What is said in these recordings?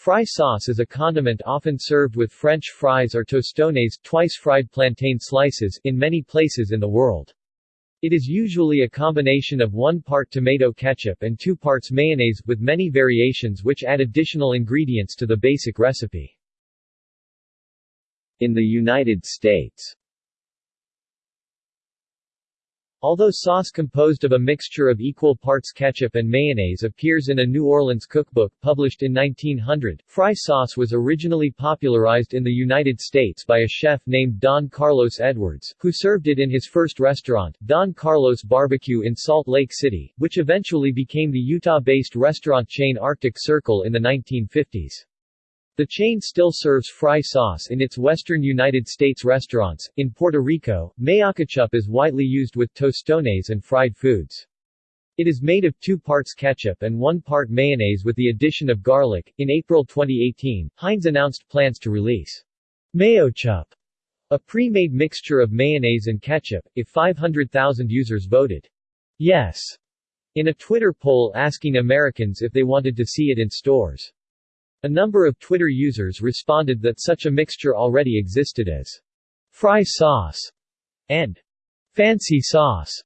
Fry sauce is a condiment often served with French fries or tostones twice-fried plantain slices in many places in the world. It is usually a combination of one part tomato ketchup and two parts mayonnaise, with many variations which add additional ingredients to the basic recipe. In the United States Although sauce composed of a mixture of equal parts ketchup and mayonnaise appears in a New Orleans cookbook published in 1900, fry sauce was originally popularized in the United States by a chef named Don Carlos Edwards, who served it in his first restaurant, Don Carlos Barbecue in Salt Lake City, which eventually became the Utah-based restaurant chain Arctic Circle in the 1950s. The chain still serves fry sauce in its western United States restaurants. In Puerto Rico, mayoketchup is widely used with tostones and fried foods. It is made of two parts ketchup and one part mayonnaise with the addition of garlic. In April 2018, Heinz announced plans to release Mayochup, a pre-made mixture of mayonnaise and ketchup, if 500,000 users voted yes in a Twitter poll asking Americans if they wanted to see it in stores. A number of Twitter users responded that such a mixture already existed as fry sauce and fancy sauce.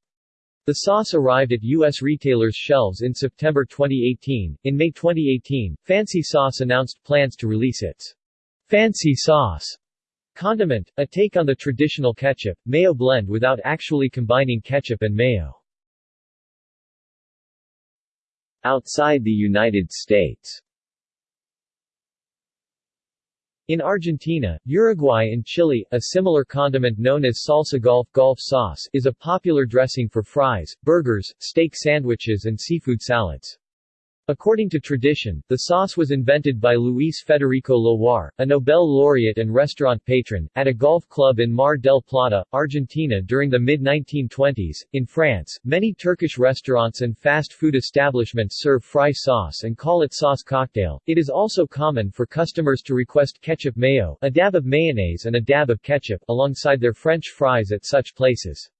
The sauce arrived at U.S. retailers' shelves in September 2018. In May 2018, Fancy Sauce announced plans to release its Fancy Sauce condiment, a take on the traditional ketchup, mayo blend without actually combining ketchup and mayo. Outside the United States in Argentina, Uruguay and Chile, a similar condiment known as salsa golf, golf sauce is a popular dressing for fries, burgers, steak sandwiches and seafood salads. According to tradition, the sauce was invented by Luis Federico Leloir, a Nobel laureate and restaurant patron, at a golf club in Mar del Plata, Argentina during the mid-1920s. In France, many Turkish restaurants and fast food establishments serve fry sauce and call it sauce cocktail. It is also common for customers to request ketchup mayo, a dab of mayonnaise and a dab of ketchup, alongside their French fries at such places.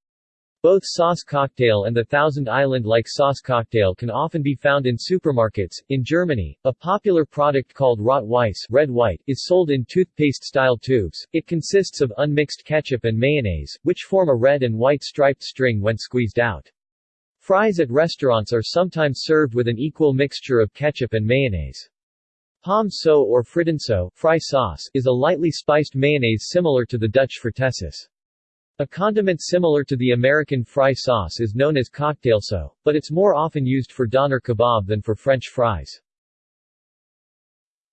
Both sauce cocktail and the Thousand Island-like sauce cocktail can often be found in supermarkets. In Germany, a popular product called Rot Weiss red white is sold in toothpaste-style tubes. It consists of unmixed ketchup and mayonnaise, which form a red and white striped string when squeezed out. Fries at restaurants are sometimes served with an equal mixture of ketchup and mayonnaise. Pom so or frittenso fry sauce is a lightly spiced mayonnaise similar to the Dutch fritessaus. A condiment similar to the American fry sauce is known as cocktail cocktailso, but it's more often used for doner kebab than for French fries.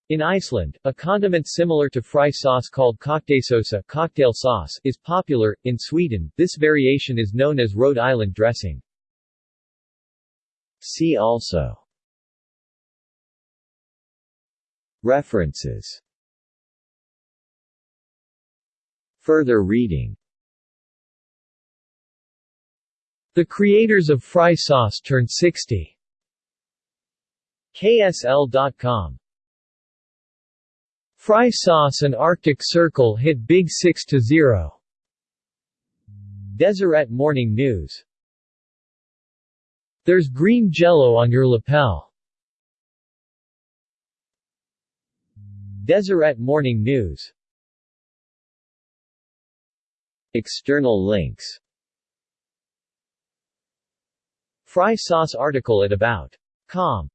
In Iceland, a condiment similar to fry sauce called kokteilsósa cocktail sauce is popular. In Sweden, this variation is known as Rhode Island dressing. See also References Further reading The creators of Fry Sauce turned 60. KSL.com Fry Sauce and Arctic Circle hit Big six to zero. Deseret Morning News There's green jello on your lapel. Deseret Morning News External links Fry sauce article at About.com